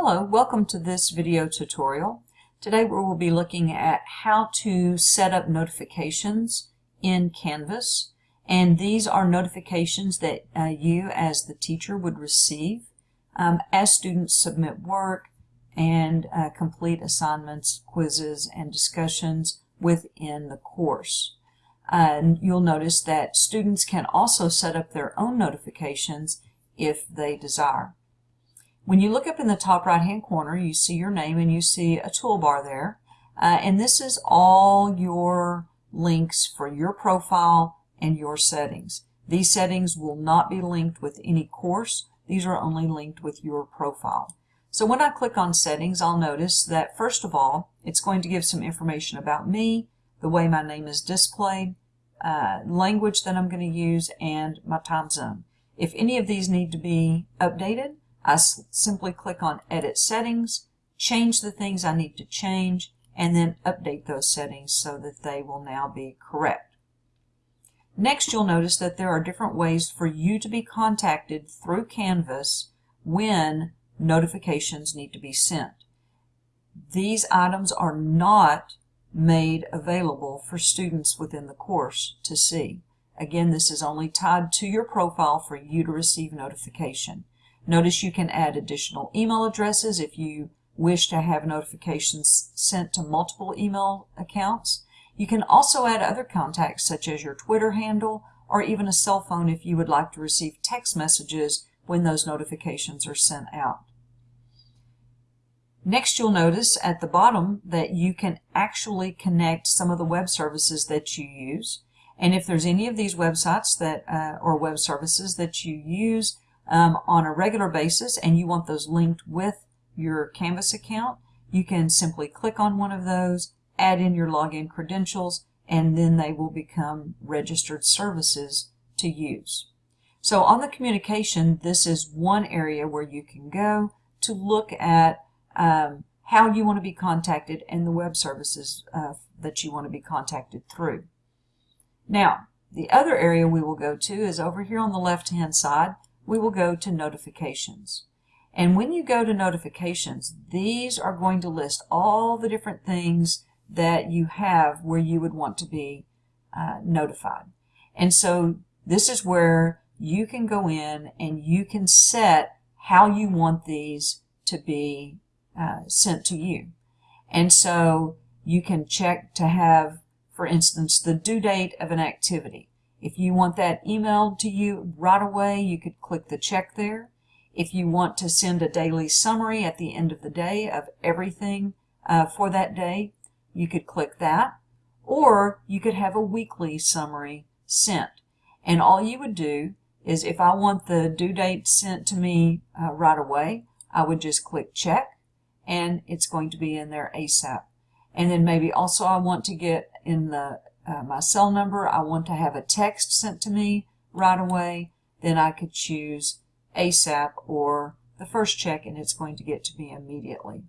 Hello, welcome to this video tutorial. Today we will be looking at how to set up notifications in Canvas. And these are notifications that uh, you as the teacher would receive um, as students submit work and uh, complete assignments, quizzes, and discussions within the course. Uh, you'll notice that students can also set up their own notifications if they desire. When you look up in the top right hand corner, you see your name and you see a toolbar there. Uh, and this is all your links for your profile and your settings. These settings will not be linked with any course. These are only linked with your profile. So when I click on settings, I'll notice that first of all, it's going to give some information about me, the way my name is displayed, uh, language that I'm going to use, and my time zone. If any of these need to be updated, I simply click on Edit Settings, change the things I need to change, and then update those settings so that they will now be correct. Next, you'll notice that there are different ways for you to be contacted through Canvas when notifications need to be sent. These items are not made available for students within the course to see. Again, this is only tied to your profile for you to receive notification. Notice you can add additional email addresses if you wish to have notifications sent to multiple email accounts. You can also add other contacts such as your Twitter handle or even a cell phone if you would like to receive text messages when those notifications are sent out. Next, you'll notice at the bottom that you can actually connect some of the web services that you use. And if there's any of these websites that uh, or web services that you use, um, on a regular basis and you want those linked with your Canvas account, you can simply click on one of those, add in your login credentials, and then they will become registered services to use. So on the communication, this is one area where you can go to look at um, how you want to be contacted and the web services uh, that you want to be contacted through. Now, the other area we will go to is over here on the left-hand side we will go to notifications. And when you go to notifications, these are going to list all the different things that you have where you would want to be uh, notified. And so this is where you can go in and you can set how you want these to be uh, sent to you. And so you can check to have, for instance, the due date of an activity. If you want that emailed to you right away, you could click the check there. If you want to send a daily summary at the end of the day of everything uh, for that day, you could click that. Or you could have a weekly summary sent. And all you would do is if I want the due date sent to me uh, right away, I would just click check and it's going to be in there ASAP. And then maybe also I want to get in the uh, my cell number, I want to have a text sent to me right away, then I could choose ASAP or the first check and it's going to get to me immediately.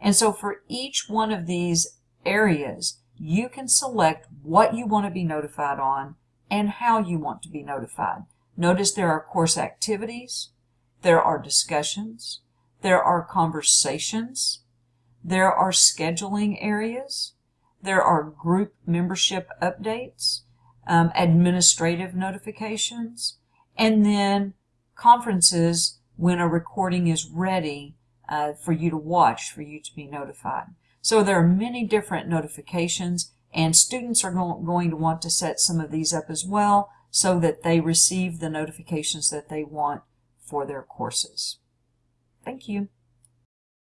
And so for each one of these areas, you can select what you want to be notified on and how you want to be notified. Notice there are course activities, there are discussions, there are conversations, there are scheduling areas, there are group membership updates, um, administrative notifications, and then conferences when a recording is ready uh, for you to watch, for you to be notified. So there are many different notifications and students are going to want to set some of these up as well so that they receive the notifications that they want for their courses. Thank you.